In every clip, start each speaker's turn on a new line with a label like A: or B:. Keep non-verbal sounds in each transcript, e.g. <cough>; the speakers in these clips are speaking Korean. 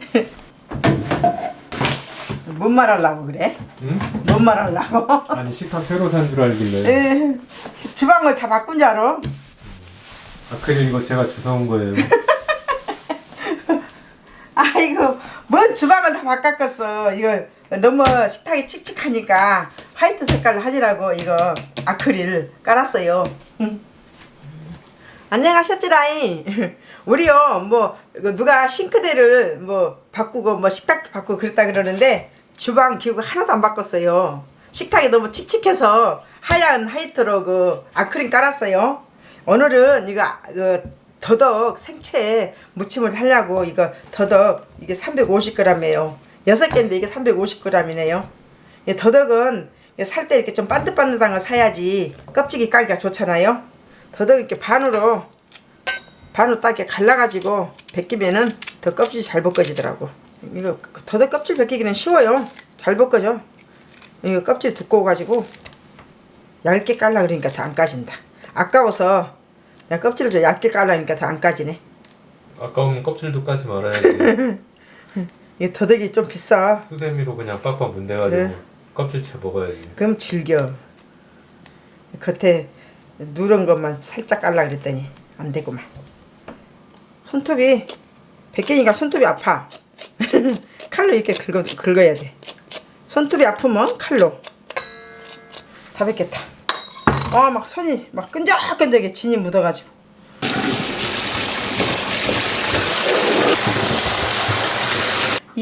A: <laughs> 뭔 말하려고 그래?
B: 응?
A: 뭔 말하려고? <laughs>
B: 아니 식탁 새로 산 줄 알길래
A: 에, 주방을 다 바꾼 줄 알아?
B: 아크릴 이거 제가 주워온 거예요 <laughs>
A: 아이고 뭔 주방을 다 바꿨겠어 이거 너무 식탁이 칙칙하니까 화이트 색깔로 하지라고 이거 아크릴 깔았어요 안녕하셨지라잉 <laughs> 우리요 뭐 이거 누가 싱크대를 뭐 바꾸고 뭐 식탁도 바꾸고 그랬다 그러는데 주방 기구 하나도 안 바꿨어요 식탁이 너무 칙칙해서 하얀 화이트로 그 아크릴 깔았어요 오늘은 이거 그 더덕 생채 무침을 하려고 이거 더덕 이게 350g이에요. 6개인데 이게 350g이네요. 이 더덕은 살 때 이렇게 좀 반듯반듯한 거 사야지 껍질이 까기가 좋잖아요. 더덕 이렇게 반으로 반으로 딱 이렇게 갈라가지고 벗기면은 더 껍질이 잘 벗겨지더라고. 이거 더덕 껍질 벗기기는 쉬워요. 잘 벗겨져. 이거 껍질 두꺼워가지고 얇게 깔라 그러니까 더 안 까진다. 아까워서 내가 껍질을 좀 얇게 깔라니까 더 안 까지네.
B: 아까우면 껍질도 까지 말아야지 <laughs>
A: 이게 더덕이 좀 비싸.
B: 수세미로 그냥 빡빡 문대가지고
A: 네.
B: 껍질째 먹어야지
A: 그럼 질겨. 겉에 누런 것만 살짝 깔라 그랬더니 안 되구만. 손톱이 백개니까 손톱이 아파. <laughs> 칼로 이렇게 긁어, 긁어야 돼. 손톱이 아프면 칼로. 다 뱉겠다. 아, 막 손이 막 끈적끈적해 진이 묻어가지고.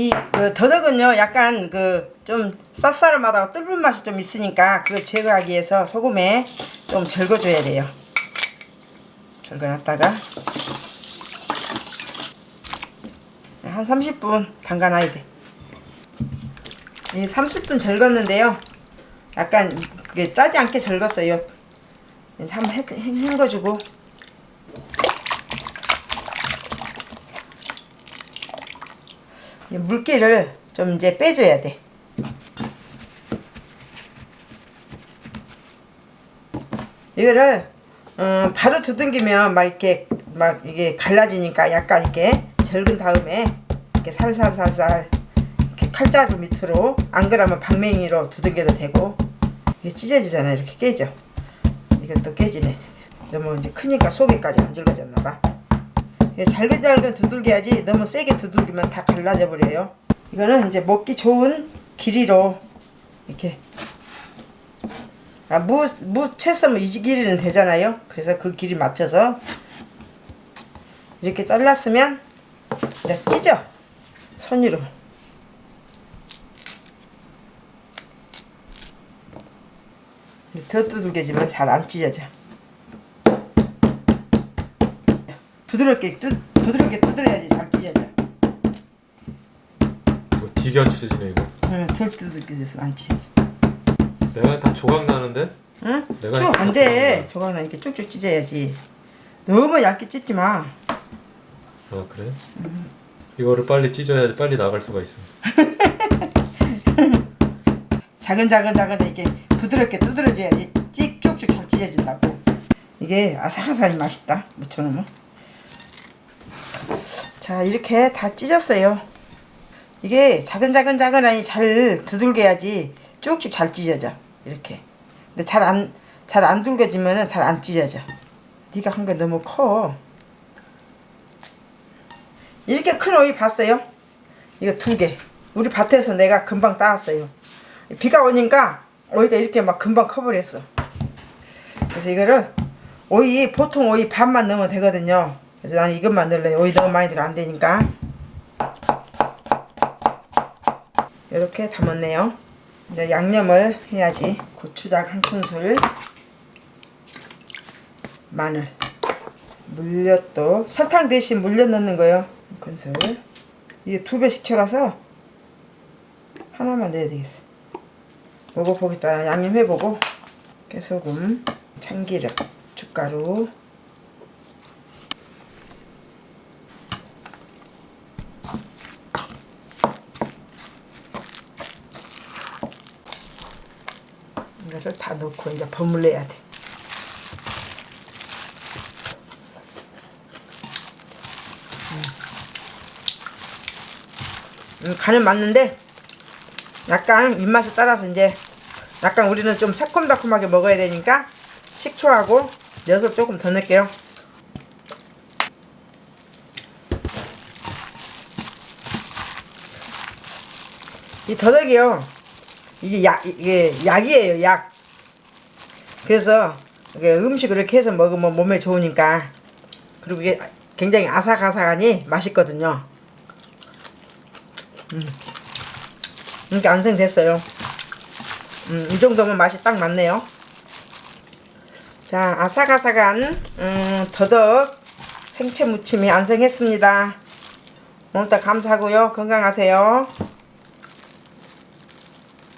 A: 이 그, 더덕은요 약간 그 좀 쌉싸름하다고 뜰불 맛이 좀 있으니까 그거 제거하기 위해서 소금에 좀 절거줘야 돼요. 절거놨다가 한 30분 담가놔야 돼. 이 30분 절궜는데요. 약간 그게 짜지 않게 절궜어요. 한번 헹궈주고 물기를 좀 이제 빼줘야 돼. 이거를 어, 바로 두둥기면 막 이렇게 막 이게 갈라지니까 약간 이렇게 절근 다음에 이렇게 살살살살 이렇게 칼자루 밑으로 안 그러면 방맹이로 두둥겨도 되고 이게 찢어지잖아요. 이렇게 깨져. 이것도 깨지네. 너무 이제 크니까 속에까지 안 질거졌나 봐. 이게 잘근잘근 두들겨야지 너무 세게 두들기면 다 갈라져 버려요. 이거는 이제 먹기 좋은 길이로 이렇게. 아, 무, 무 채썰면 이 길이는 되잖아요. 그래서 그 길이 맞춰서 이렇게 잘랐으면 이제 찢어. 손으로. 더 두들겨지면 잘 안 찢어져 부드럽게 뚜, 부드럽게 두드려야지 잘 찢어져.
B: 뭐 되게 안 찢어지네 이거.
A: 응, 덜 두들겨져서 안 찢어져.
B: 내가 다 조각 나는데?
A: 응?
B: 내가
A: 쭉
B: 이렇게
A: 안돼. 저거는 이렇게 쭉쭉 찢어야지. 너무 얇게 찢지 마.
B: 아 그래? 이거를 빨리 찢어야지 빨리 나갈 수가 있어.
A: 작은 작은 작은 이렇게 부드럽게 두드려줘야지 찍 쭉쭉 잘 찢어진다고. 이게 아삭아삭이 맛있다 무쳐놓으면 자 이렇게 다 찢었어요 이게 작은 작은 작은 아니 잘 두들겨야지 쭉쭉 잘 찢어져 이렇게 근데 잘 안 잘 안 둘겨지면은 잘 안 찢어져 네가 한 게 너무 커 이렇게 큰 오이 봤어요? 이거 두 개. 우리 밭에서 내가 금방 따왔어요. 비가 오니까 오이가 이렇게 막 금방 커버렸어. 그래서 이거를 오이 보통 오이 반만 넣으면 되거든요. 그래서 나는 이것만 넣을래요. 오이 너무 많이 들어 안 되니까. 이렇게 담았네요. 이제 양념을 해야지. 고추장 한 큰술, 마늘, 물엿도 설탕 대신 물엿 넣는 거예요. 한 큰술. 이게 두 배씩 쳐라서 하나만 넣어야 되겠어. 먹어보겠다. 양념해보고 깨소금, 참기름, 고춧가루 다 넣고 이제 버물려야 돼. 음, 간은 맞는데 약간 입맛에 따라서 이제 약간 우리는 좀 새콤달콤하게 먹어야 되니까 식초하고 엿을 조금 더 넣을게요. 이 더덕이요. 이게 약 이게 약이에요, 약. 그래서 음식을 이렇게 해서 먹으면 몸에 좋으니까 그리고 이게 굉장히 아삭아삭하니 맛있거든요. 음. 이렇게 완성됐어요. 음, 이 정도면 맛이 딱 맞네요. 자, 아삭아삭한 음, 더덕 생채 무침이 완성했습니다. 오늘도 감사하고요. 건강하세요.